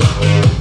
Thank you.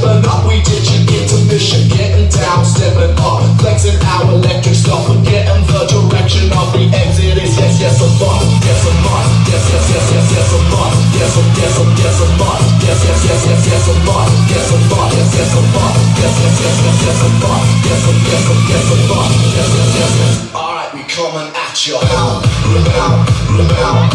living up. We ditching intermission, getting down, stepping up, flexing our electric stuff and the direction of the exit is yes, yes a must, yes a must, yes yes yes yes yes a must, yes a yes a yes a must, yes yes yes yes yes a must, yes a must, yes yes a must, yes yes yes yes yes a must, yes a yes a yes a must, yes yes yes yes. All right, we coming at your Pound, pound, pound.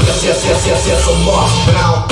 Yes, yes, yes, yes, yes, I'm off now.